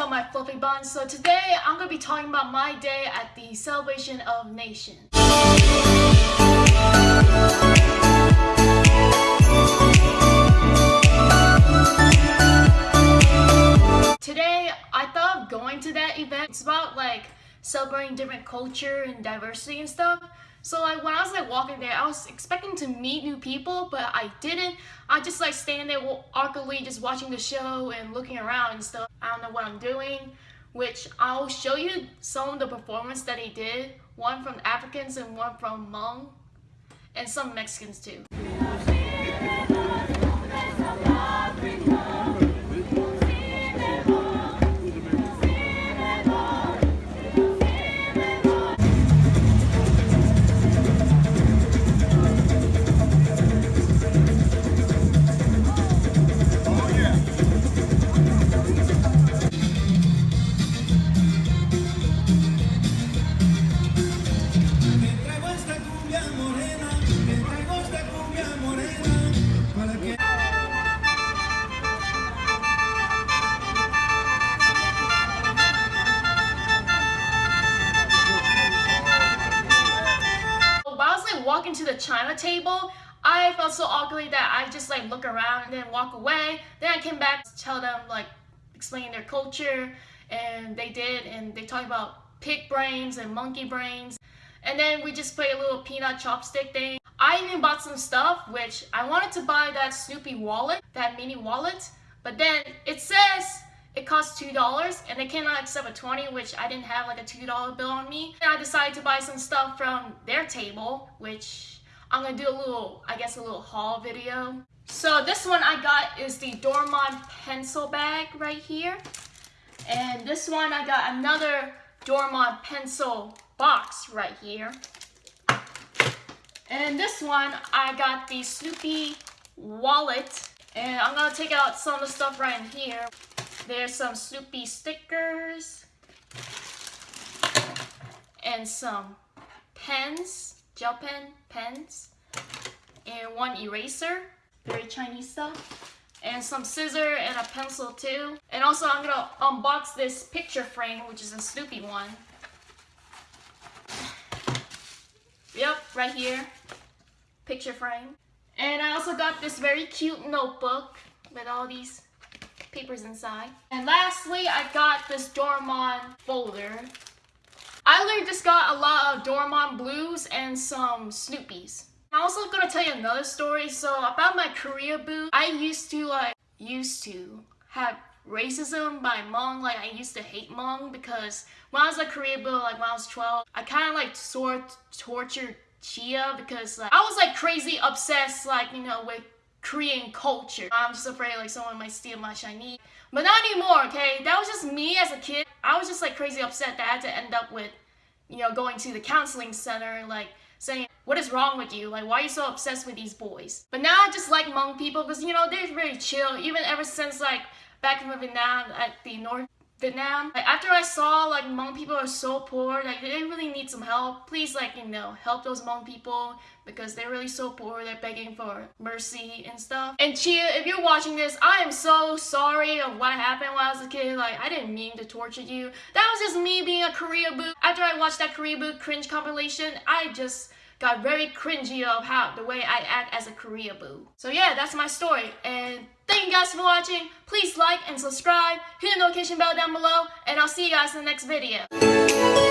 up my fluffy buns? So today I'm to be talking about my day at the celebration of nations. Today I thought of going to that event. It's about like celebrating different culture and diversity and stuff. So like when I was like walking there, I was expecting to meet new people, but I didn't. I just like standing there awkwardly just watching the show and looking around and stuff. I don't know what I'm doing, which I'll show you some of the performance that he did. One from Africans and one from Hmong, and some Mexicans too. Walking to the China table, I felt so awkward that I just like look around and then walk away. Then I came back to tell them like explain their culture and they did and they talked about pig brains and monkey brains. And then we just played a little peanut chopstick thing. I even bought some stuff which I wanted to buy that Snoopy wallet, that mini wallet, but then it says it costs $2 and they cannot accept a 20 which I didn't have like a $2 bill on me. And I decided to buy some stuff from their table which I'm gonna do a little, I guess a little haul video. So this one I got is the Doraemon pencil bag right here. And this one I got another Doraemon pencil box right here. And this one I got the Snoopy wallet. And I'm gonna take out some of the stuff right in here. There's some Snoopy stickers and some pens, gel pen pens, and one eraser, very Chinese stuff, and some scissor and a pencil too. And also I'm gonna unbox this picture frame, which is a Snoopy one. Yep, right here, picture frame. And I also got this very cute notebook with all these papers inside. And lastly, I got this Doraemon folder. I literally just got a lot of Doraemon blues and some Snoopies. I'm also gonna tell you another story. So about my Koreaboo, I used to like, used to have racism by Hmong. Like I used to hate Hmong because when I was like Koreaboo, like when I was 12, I kind of like sort tortured Chia because like I was like crazy obsessed like you know with Korean culture. I'm just afraid like someone might steal my shiny. But not anymore, okay? That was just me as a kid. I was just like crazy upset that I had to end up with, you know, going to the counseling center, like saying, what is wrong with you? Like, why are you so obsessed with these boys? But now I just like Hmong people because, you know, they're very chill. Even ever since like back in Vietnam at the North Vietnam. Like, after I saw like Hmong people are so poor, like they really need some help. Please like, you know, help those Hmong people because they're really so poor. They're begging for mercy and stuff. And Chia, if you're watching this, I am so sorry of what happened when I was a kid. Like, I didn't mean to torture you. That was just me being a Koreaboo. After I watched that Koreaboo cringe compilation, I just got very cringy of how the way I act as a Korea boo. So yeah, that's my story. And thank you guys for watching. Please like and subscribe. Hit the notification bell down below. And I'll see you guys in the next video.